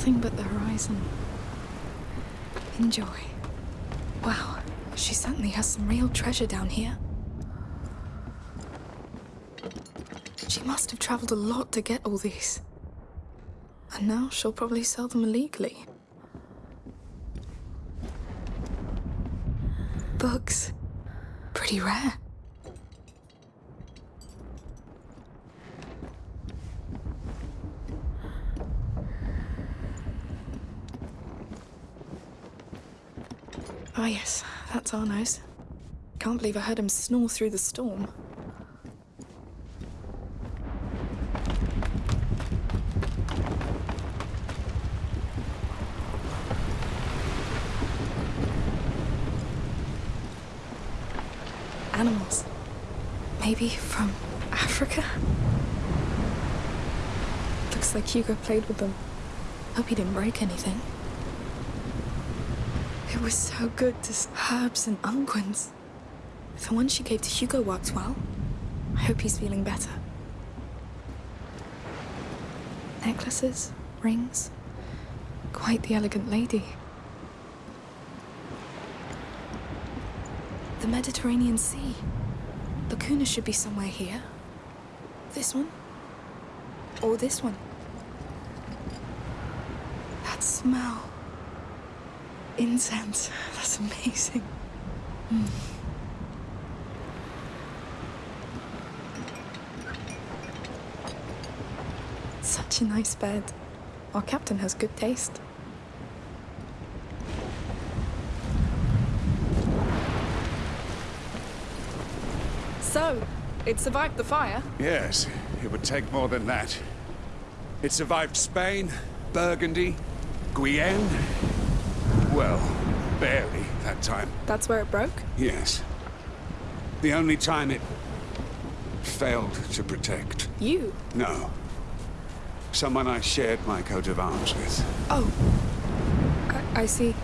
Nothing but the horizon. Enjoy. Wow, she certainly has some real treasure down here. She must have traveled a lot to get all these. And now she'll probably sell them illegally. Books. Pretty rare. Ah, yes, that's Arnaud's. Can't believe I heard him snore through the storm. Animals. Maybe from Africa? Looks like Hugo played with them. Hope he didn't break anything. It was so good to herbs and unguents. The one she gave to Hugo worked well. I hope he's feeling better. Necklaces, rings. Quite the elegant lady. The Mediterranean Sea. La Cuna should be somewhere here. This one? Or this one? That smell. Incense. That's amazing. Mm. Such a nice bed. Our captain has good taste. So, it survived the fire. Yes, it would take more than that. It survived Spain, Burgundy, Guyenne. Well, barely that time. That's where it broke? Yes. The only time it failed to protect. You? No. Someone I shared my coat of arms with. Oh. I, I see.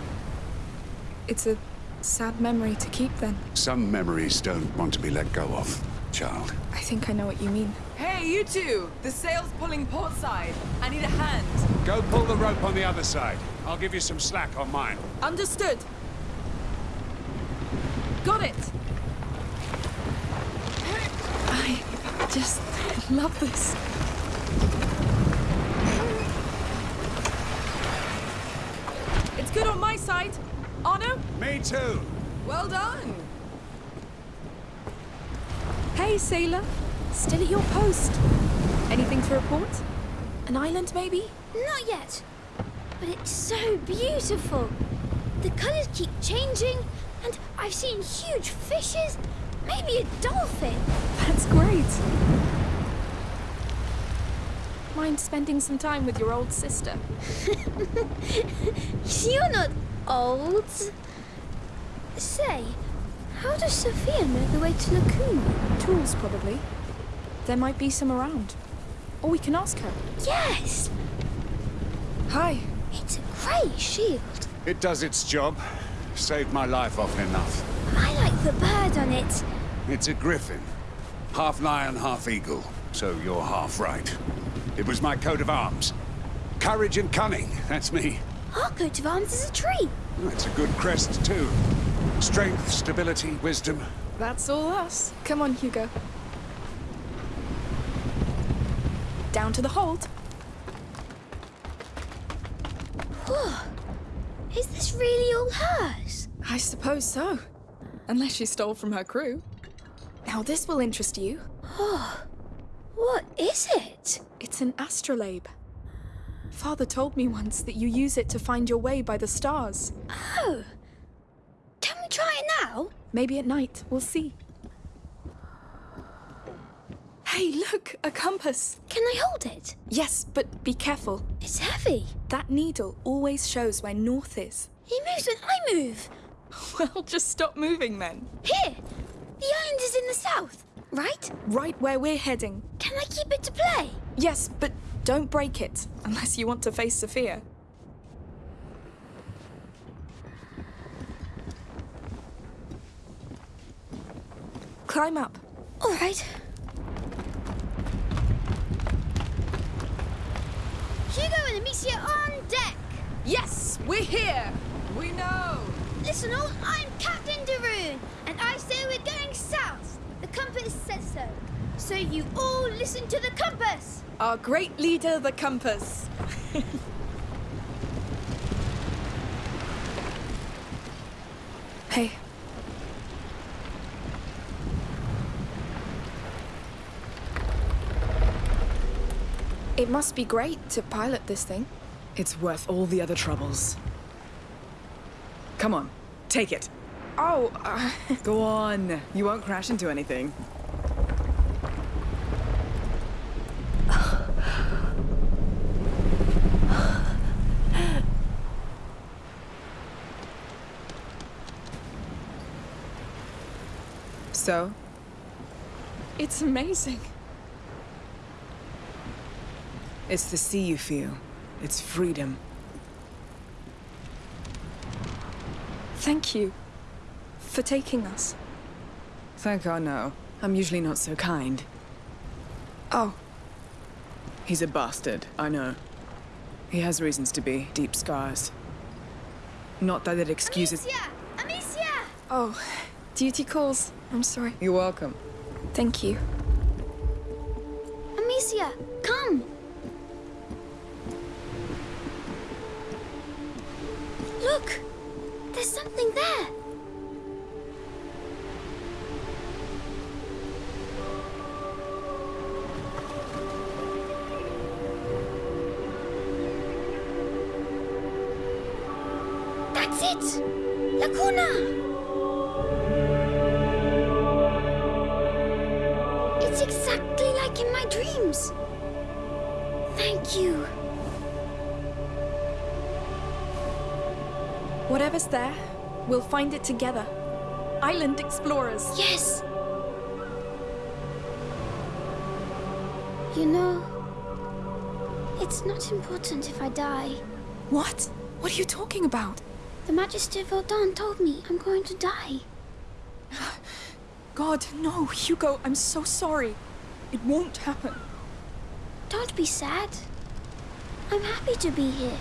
It's a sad memory to keep then. Some memories don't want to be let go of, child. I think I know what you mean. Hey, you two! The sail's pulling port side. I need a hand. Go pull the rope on the other side. I'll give you some slack on mine. Understood. Got it. I just love this. It's good on my side. Arnaud? Me too. Well done. Hey, sailor. Still at your post. Anything to report? An island, maybe? Not yet. But it's so beautiful. The colors keep changing, and I've seen huge fishes, maybe a dolphin. That's great. Mind spending some time with your old sister? You're not old. Say, how does Sophia know the way to La Cuna? Tools, probably. There might be some around. Or we can ask her. Yes, Hi. It's a grey shield. It does its job. Saved my life often enough. I like the bird on it. It's a griffin. Half lion, half eagle. So you're half right. It was my coat of arms. Courage and cunning, that's me. Our coat of arms is a tree. It's a good crest, too. Strength, stability, wisdom. That's all us. Come on, Hugo. Down to the hold. Is this really all hers? I suppose so. Unless she stole from her crew. Now, this will interest you. Oh, what is it? It's an astrolabe. Father told me once that you use it to find your way by the stars. Oh. Can we try it now? Maybe at night, we'll see. Hey, look, a compass. Can I hold it? Yes, but be careful. It's heavy. That needle always shows where north is. He moves when I move. Well, just stop moving then. Here! The island is in the south, right? Right where we're heading. Can I keep it to play? Yes, but don't break it, unless you want to face Sophia. Climb up. All right. And Amicia on deck. Yes, we're here. We know. Listen all, I'm Captain Daroon, and I say we're going south. The compass says so. So you all listen to the compass. Our great leader, the compass. hey. It must be great to pilot this thing. It's worth all the other troubles. Come on, take it. Oh, uh, Go on. You won't crash into anything. So, it's amazing. It's the sea you feel. It's freedom. Thank you for taking us. Thank God, no. I'm usually not so kind. Oh, He's a bastard, I know. He has reasons to be. Deep scars. Not that it excuses... Amicia! Amicia! oh, duty calls. I'm sorry. You're welcome. Thank you. Amicia, there! Find it together. Island explorers. Yes. You know, it's not important if I die. What? What are you talking about? The Magister Vaudin told me I'm going to die. God, no, Hugo, I'm so sorry. It won't happen. Don't be sad. I'm happy to be here.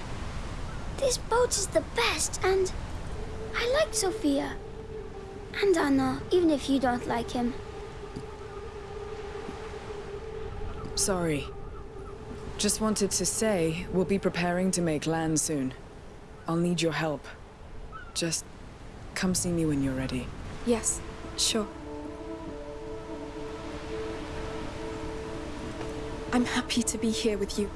This boat is the best, and I like Sophia. And Anna, even if you don't like him. Sorry. Just wanted to say, we'll be preparing to make land soon. I'll need your help. Just come see me when you're ready. Yes, sure. I'm happy to be here with you.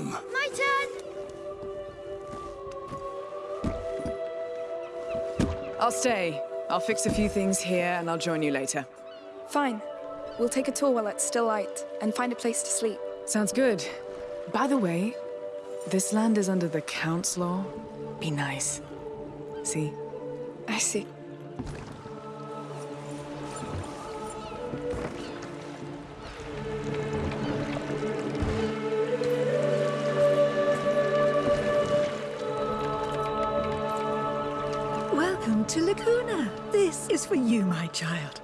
People, come. My turn! I'll stay. I'll fix a few things here and I'll join you later. Fine. We'll take a tour while it's still light and find a place to sleep. Sounds good. By the way, this land is under the Count's law. Be nice. See? I see. Welcome to La Cuna. This is for you, my child.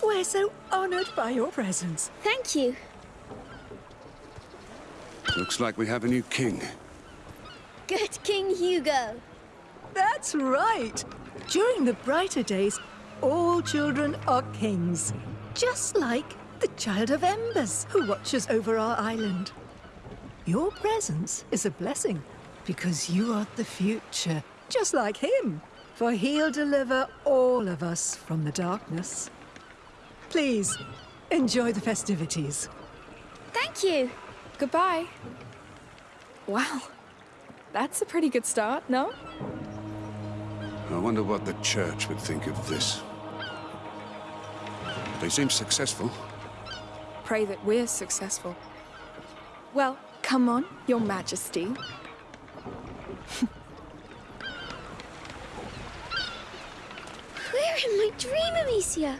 We're so honored by your presence. Thank you. Looks like we have a new king. Good King Hugo. That's right. During the brighter days, all children are kings. Just like the Child of Embers, who watches over our island. Your presence is a blessing, because you are the future, just like him, for he'll deliver all of us from the darkness. Please, enjoy the festivities. Thank you. Goodbye. Wow. That's a pretty good start, no? I wonder what the church would think of this. They seem successful. Pray that we're successful. Well, come on, Your Majesty. We're in my dream, Amicia.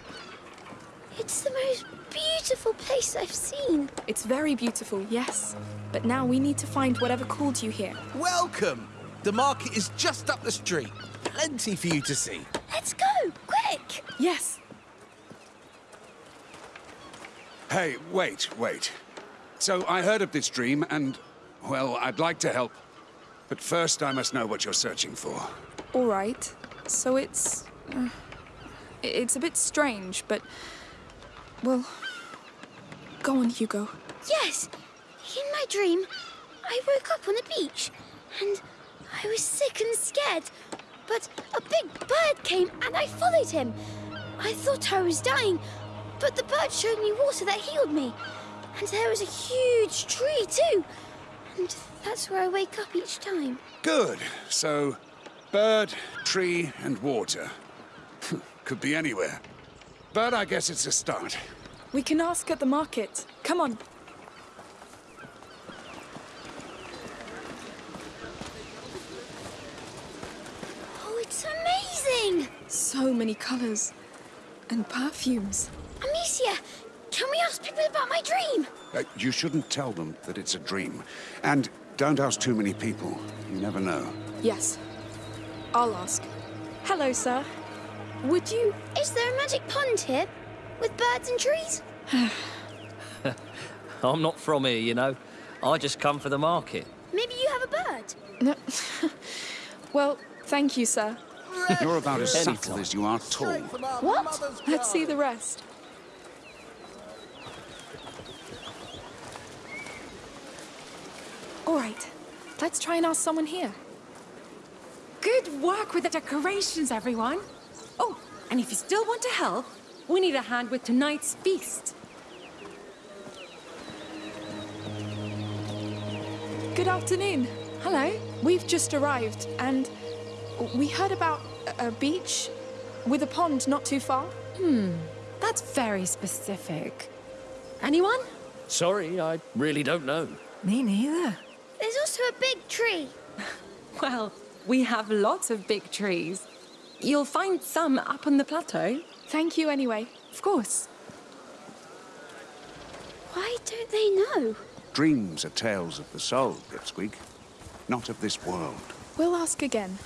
It's the most beautiful place I've seen. It's very beautiful, yes. But now we need to find whatever called you here. Welcome! The market is just up the street. Plenty for you to see. Let's go, quick! Yes. Hey, wait, wait. So I heard of this dream, and, well, I'd like to help. But first, I must know what you're searching for. All right. So it's. Uh, it's a bit strange, but. Well. Go on, Hugo. Yes, in my dream, I woke up on the beach and I was sick and scared. But a big bird came and I followed him. I thought I was dying, but the bird showed me water that healed me. And there was a huge tree too. And that's where I wake up each time. Good. So, bird, tree, and water. Could be anywhere. But I guess it's a start. We can ask at the market. Come on. Oh, it's amazing! So many colors. And perfumes. Amicia, can we ask people about my dream? Uh, you shouldn't tell them that it's a dream. And don't ask too many people. You never know. Yes. I'll ask. Hello, sir. Would you. Is there a magic pond here? With birds and trees? I'm not from here, you know. I just come for the market. Maybe you have a bird? No. well, thank you, sir. You're about as subtle as you are tall. What? Let's see the rest. All right. Let's try and ask someone here. Good work with the decorations, everyone. Oh, and if you still want to help, we need a hand with tonight's feast. Good afternoon. Hello. We've just arrived, and we heard about a, a beach with a pond not too far. Hmm. That's very specific. Anyone? Sorry, I really don't know. Me neither. There's also a big tree. Well, we have lots of big trees. You'll find some up on the plateau. Thank you anyway. Of course. Why don't they know? Dreams are tales of the soul, Pipsqueak. Not of this world. We'll ask again.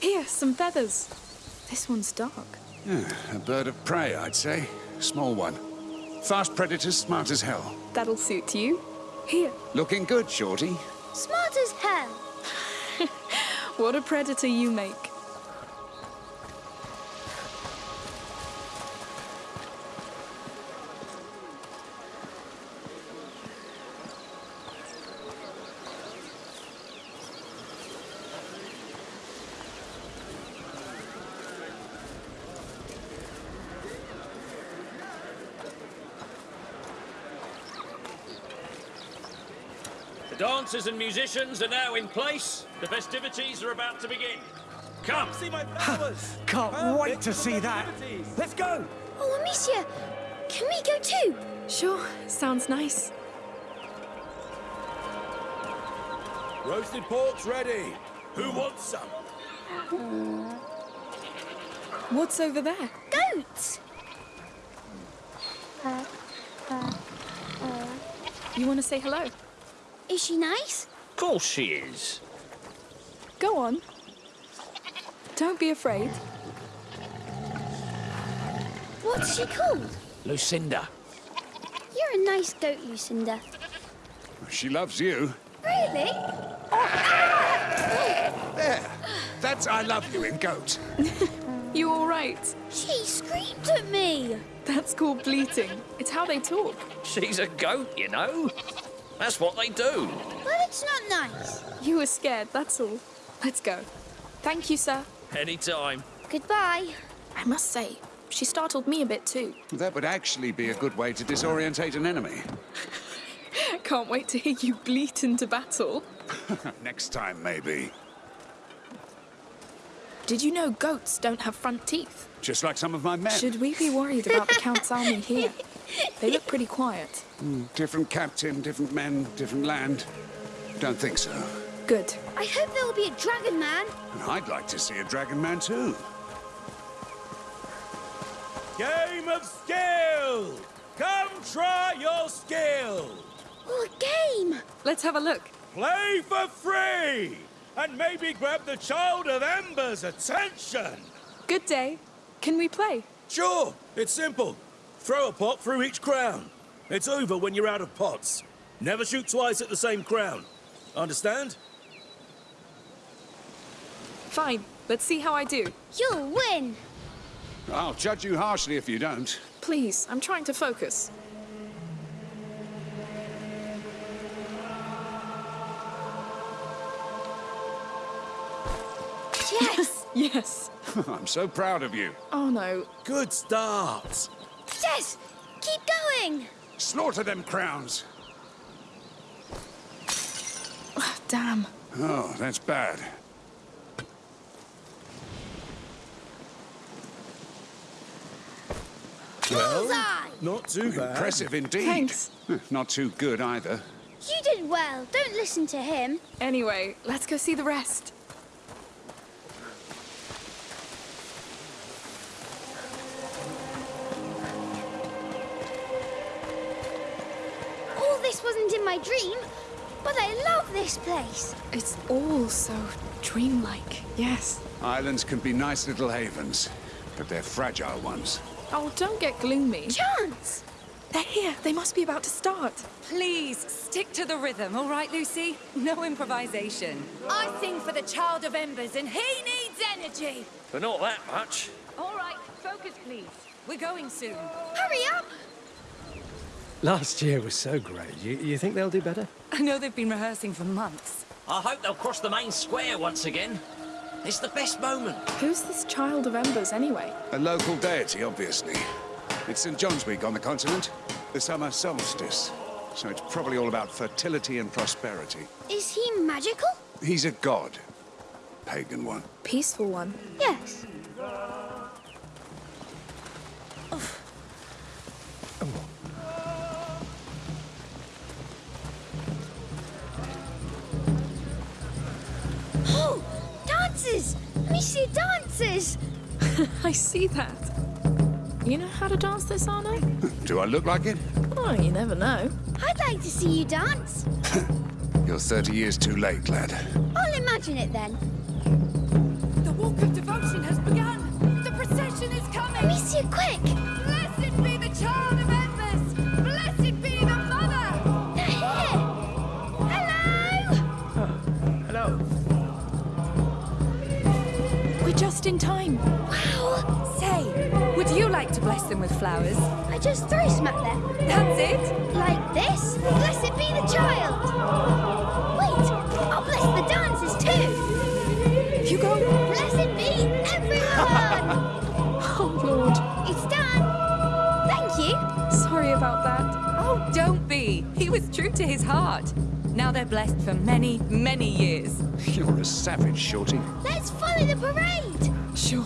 Here, some feathers. This one's dark. Yeah, a bird of prey, I'd say. Small one. Fast predators, smart as hell. That'll suit you. Here. Looking good, Shorty. Smart as hell. What a predator you make. Dancers and musicians are now in place. The festivities are about to begin. Come! See my flowers! Can't wait to see that. Let's go! Oh, Amicia, can we go too? Sure, sounds nice. Roasted pork's ready. Who wants some? Uh, what's over there? Goats! You want to say hello? Is she nice? Of course she is. Go on. Don't be afraid. What's she called? Lucinda. You're a nice goat, Lucinda. She loves you. Really? There. That's I love you in goat. You all right? She screamed at me. That's called bleating. It's how they talk. She's a goat, you know. That's what they do. But it's not nice. You were scared, that's all. Let's go. Thank you, sir. Anytime. Goodbye. I must say, she startled me a bit too. That would actually be a good way to disorientate an enemy. Can't wait to hear you bleat into battle. Next time, maybe. Did you know goats don't have front teeth? Just like some of my men. Should we be worried about the Count's army here? They look pretty quiet. Hmm, different captain, different men, different land. Don't think so. Good. I hope there will be a dragon man. And I'd like to see a dragon man too. Game of skill! Come try your skill! Oh, a game. Let's have a look. Play for free! And maybe grab the Child of Ember's attention! Good day. Can we play? Sure, it's simple. Throw a pot through each crown. It's over when you're out of pots. Never shoot twice at the same crown. Understand? Fine. Let's see how I do. You'll win. I'll judge you harshly if you don't. Please, I'm trying to focus. Yes. Yes. I'm so proud of you. Oh no. Good start. yes. Keep going. Slaughter them crowns. Damn. Oh, that's bad. Bullseye. Not too bad. Impressive indeed. Thanks. Not too good either. You did well. Don't listen to him. Anyway, let's go see the rest. Place. It's all so dreamlike. Yes. Islands can be nice little havens, but they're fragile ones. Oh, don't get gloomy. Chance. They're here. They must be about to start. Please, stick to the rhythm, all right, Lucy? No improvisation. I sing for the Child of Embers, and he needs energy. But not that much. All right, focus, please. We're going soon. Hurry up. Last year was so great. You, you think they'll do better? I know they've been rehearsing for months. I hope they'll cross the main square once again. It's the best moment. Who's this Child of Embers anyway? A local deity, obviously. It's St. John's Week on the continent, the summer solstice. So it's probably all about fertility and prosperity. Is he magical? He's a god. Pagan one. Peaceful one. Yes. See that. You know how to dance this, Arnaud? Do I look like it? Oh, you never know. I'd like to see you dance. You're 30 years too late, lad. I'll imagine it then. Just in time. Wow! Say, would you like to bless them with flowers? I just throw at them. That's it? Like this? Blessed be the child! Wait! I'll bless the dancers too! Hugo! Blessed be everyone! Oh, Lord. it's done! Thank you! Sorry about that. Oh, don't be. He was true to his heart. Now they're blessed for many, many years. You're a savage, Shorty. Let's the parade! Sure.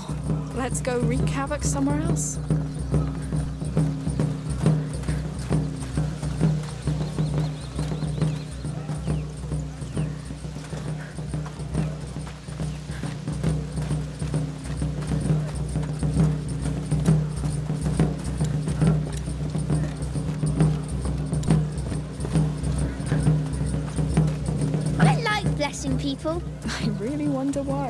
Let's go wreak havoc somewhere else. I like blessing people. I really wonder why.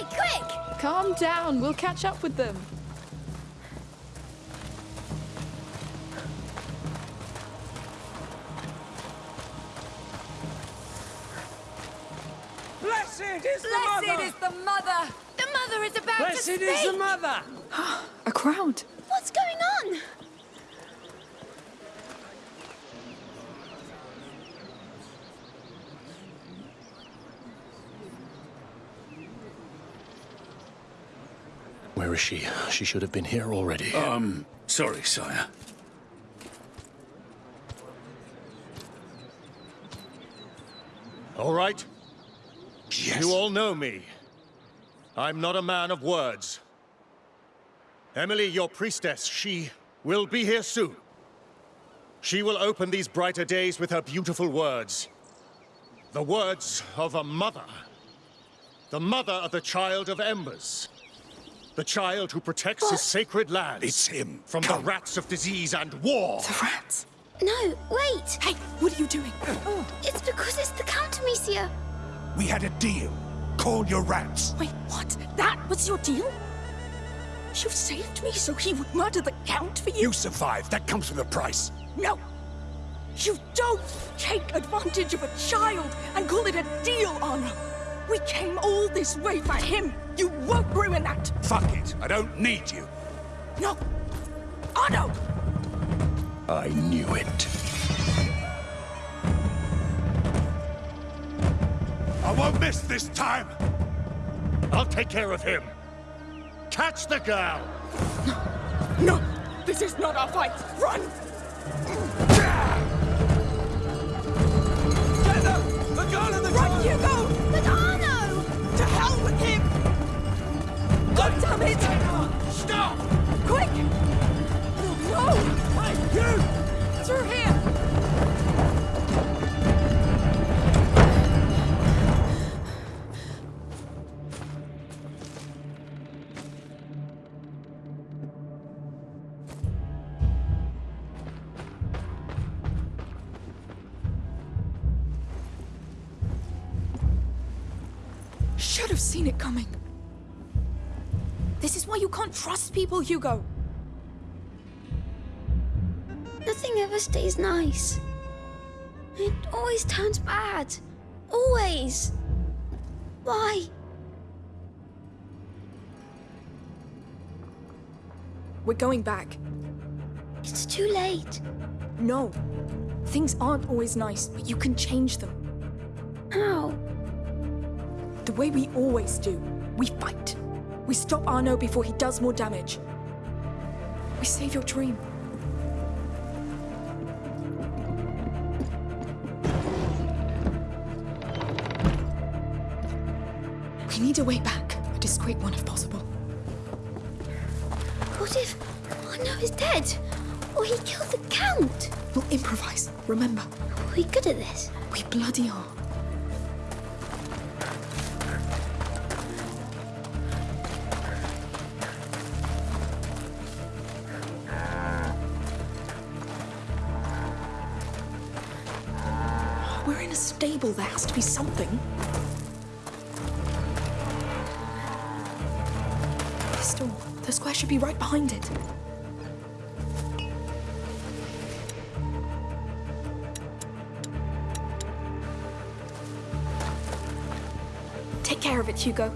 Quick, quick! Calm down. We'll catch up with them. Blessed is the Blessed mother! is the mother! The mother is about Blessed to speak! Blessed is the mother! A crowd. What's going on? Where is she? She should have been here already. Um, sorry, sire. All right? Yes. You all know me. I'm not a man of words. Emilie, your priestess, she will be here soon. She will open these brighter days with her beautiful words. The words of a mother. The mother of the child of embers. The child who protects his sacred lands. It's him. From Come. the rats of disease and war. The rats. No, wait! Hey, what are you doing? oh. It's because it's the Count Amicia. We had a deal. Call your rats. Wait, what? That was your deal? You saved me so he would murder the Count for you? You survived. That comes with a price. No! You don't take advantage of a child and call it a deal, Anna! We came all this way for him! You won't ruin that! Fuck it. I don't need you. No! Oh, Anna! I knew it. I won't miss this time. I'll take care of him. Catch the girl! No! no. This is not our fight! Run! Get them! The girl in the Run, Hugo! Damn it! Stop! Quick! No! Hey, you! Through here! Should have seen it coming. This is why you can't trust people, Hugo. Nothing ever stays nice. It always turns bad. Always. Why? We're going back. It's too late. No. Things aren't always nice, but you can change them. How? The way we always do. We fight. We stop Arnaud before he does more damage. We save your dream. We need a way back, a discreet one if possible. What if Arnaud is dead? Or he killed the Count? We'll improvise, remember? Are we good at this? We bloody are. There has to be something. This door. The square should be right behind it. Take care of it, Hugo.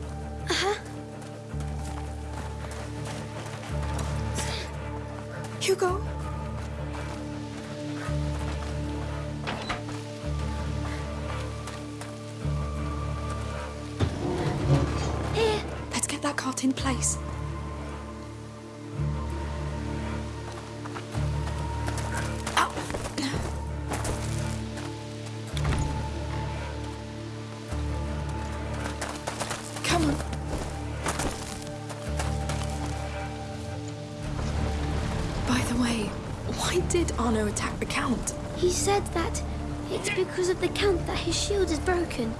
Did Arnaud attack the Count? He said that it's because of the Count that his shield is broken.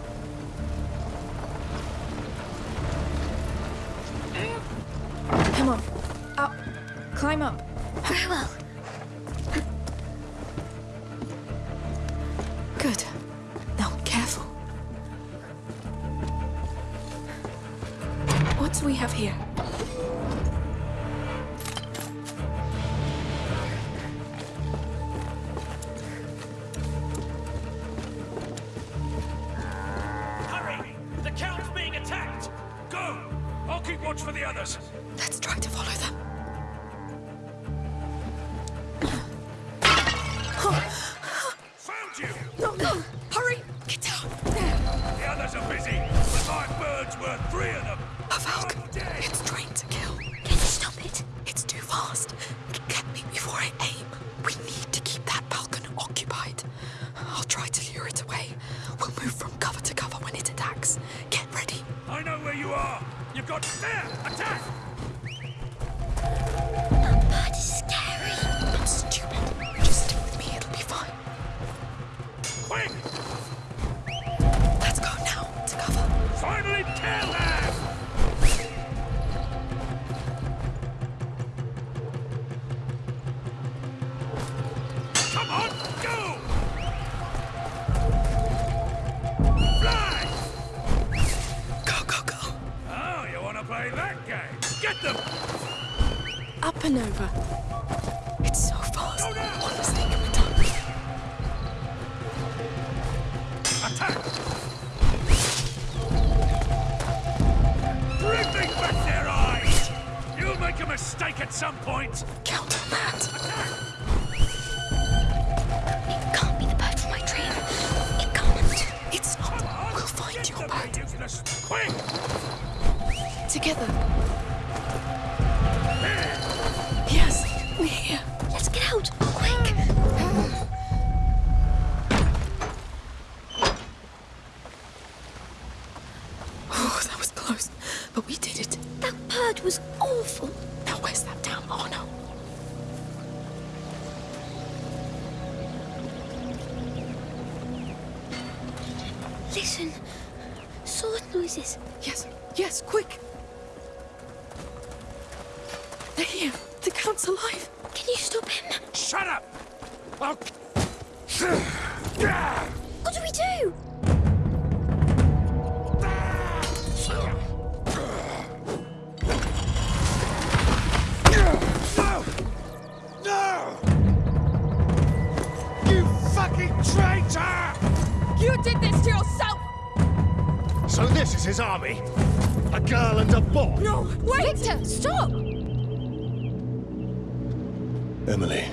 It's trained to kill. Can you stop it? It's too fast. Get me before I aim. We need to keep that falcon occupied. I'll try to lure it away. We'll move from cover to cover when it attacks. Get ready. I know where you are. You've got there. Attack! Together. A girl and a boy? No, wait! Victor, stop! Emilie.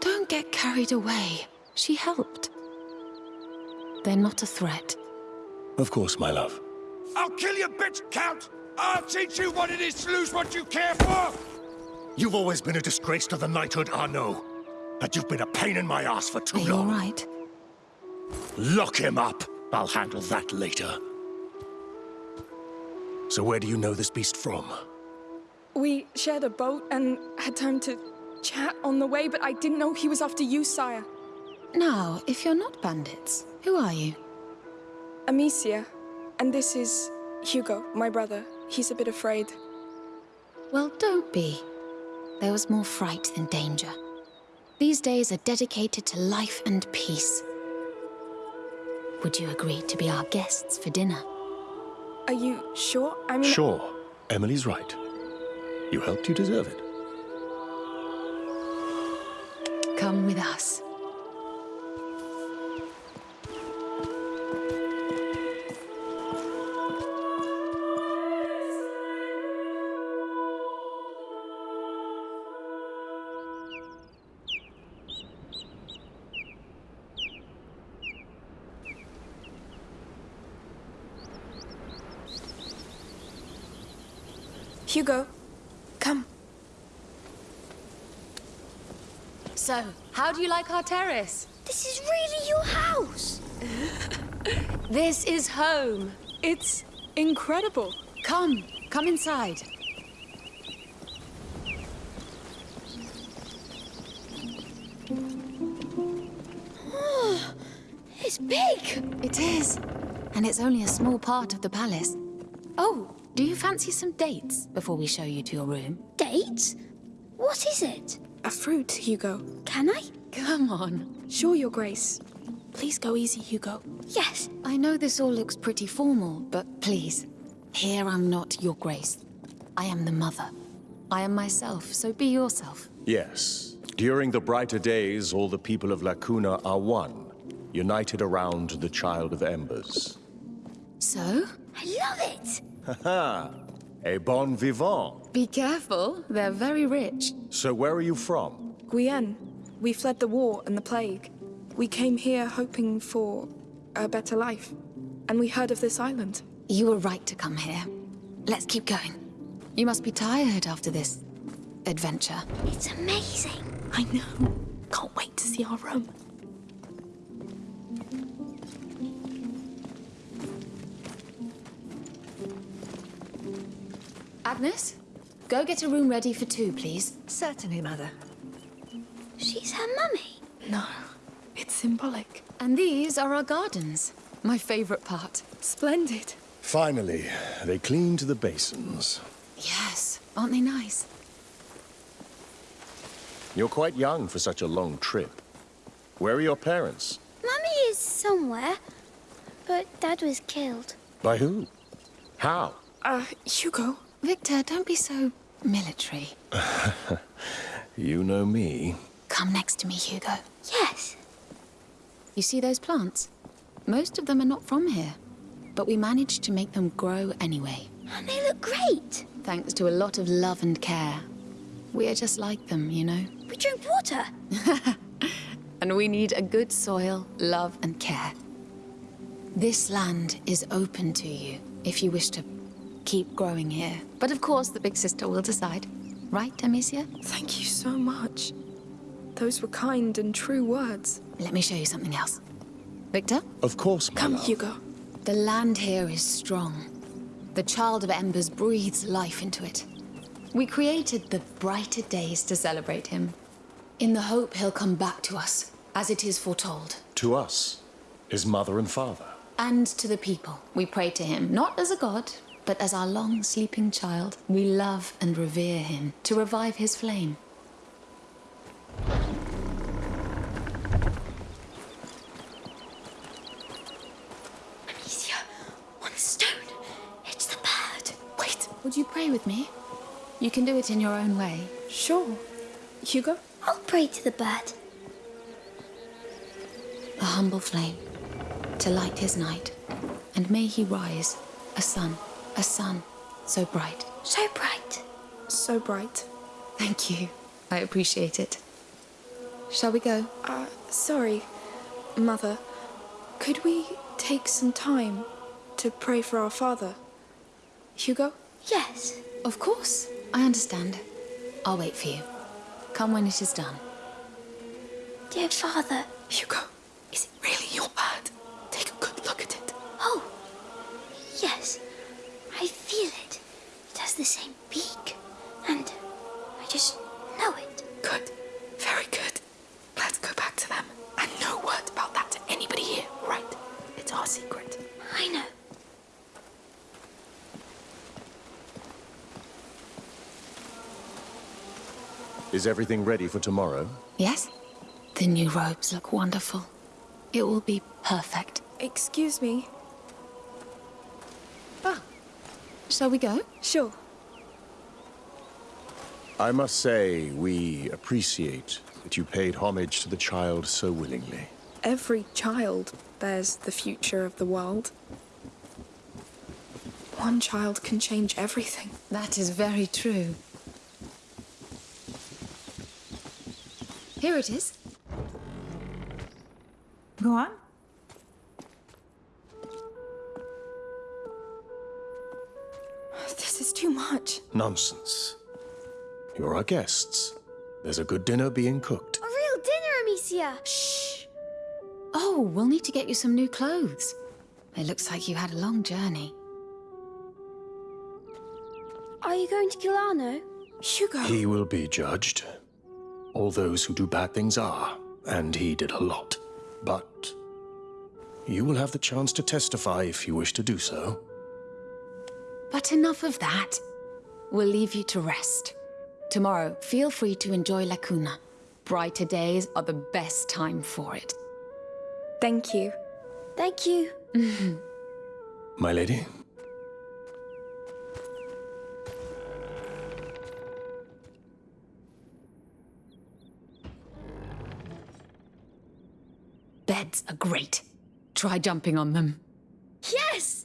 Don't get carried away. She helped. They're not a threat. Of course, my love. I'll kill you, bitch, Count! I'll teach you what it is to lose what you care for! You've always been a disgrace to the knighthood, Arnaud. And you've been a pain in my ass for too Are you long. all right? Lock him up. I'll handle that later. So where do you know this beast from? We shared a boat and had time to chat on the way, but I didn't know he was after you, sire. Now, if you're not bandits, who are you? Amicia. And this is Hugo, my brother. He's a bit afraid. Well, don't be. There was more fright than danger. These days are dedicated to life and peace. Would you agree to be our guests for dinner? Are you sure? I mean, Sure. Emilie's right. You helped, you deserve it. Come with us. Hugo, come. So, how do you like our terrace? This is really your house. This is home. It's incredible. Come, come inside. Oh, it's big. It is. And it's only a small part of the palace. Do you fancy some dates before we show you to your room? Dates? What is it? A fruit, Hugo. Can I? Come on. Sure, Your Grace. Please go easy, Hugo. Yes. I know this all looks pretty formal, but please, here I'm not your grace. I am the mother. I am myself, so be yourself. Yes. During the brighter days, all the people of La Cuna are one, united around the Child of Embers. So? I love it! Haha, a bon vivant. Be careful, they're very rich. So where are you from? Guyenne. We fled the war and the plague. We came here hoping for a better life. And we heard of this island. You were right to come here. Let's keep going. You must be tired after this adventure. It's amazing. I know. Can't wait to see our room. Agnes, go get a room ready for two, please. Certainly, Mother. She's her mummy. No, it's symbolic. And these are our gardens. My favorite part. Splendid. Finally, they cleaned to the basins. Yes, aren't they nice? You're quite young for such a long trip. Where are your parents? Mummy is somewhere, but Dad was killed. By who? How? Uh, Hugo. Victor, don't be so military. you know me. Come next to me, Hugo. Yes. You see those plants? Most of them are not from here, but we managed to make them grow anyway. And they look great. Thanks to a lot of love and care. We are just like them, you know? We drink water. and we need a good soil, love and care. This land is open to you if you wish to keep growing here. But of course, the big sister will decide. Right, Amicia? Thank you so much. Those were kind and true words. Let me show you something else. Victor? Of course, my Come, love. Hugo. The land here is strong. The Child of Embers breathes life into it. We created the brighter days to celebrate him, in the hope he'll come back to us, as it is foretold. To us, his mother and father. And to the people. We pray to him, not as a god, but as our long sleeping child. We love and revere him to revive his flame. Amicia, one stone. It's the bird. Wait, would you pray with me? You can do it in your own way. Sure. Hugo? I'll pray to the bird. A humble flame to light his night. And may he rise, a sun, a sun, so bright. So bright. So bright. Thank you. I appreciate it. Shall we go? Uh, sorry, Mother. Could we take some time to pray for our father? Hugo? Yes. Of course. I understand. I'll wait for you. Come when it is done. Dear Father. Hugo, is it really your bird? Is everything ready for tomorrow? Yes? The new robes look wonderful. It will be perfect. Excuse me. Ah. Shall we go? Sure. I must say, we appreciate that you paid homage to the child so willingly. Every child bears the future of the world. One child can change everything. That is very true. Here it is. Go on. This is too much. Nonsense. You're our guests. There's a good dinner being cooked. A real dinner, Amicia. Shh. Oh, we'll need to get you some new clothes. It looks like you had a long journey. Are you going to kill Arnaud? Hugo. He will be judged. All those who do bad things are, and he did a lot. But you will have the chance to testify if you wish to do so. But enough of that. We'll leave you to rest. Tomorrow, feel free to enjoy La Cuna. Brighter days are the best time for it. Thank you. Thank you. My lady? Beds are great. Try jumping on them. Yes!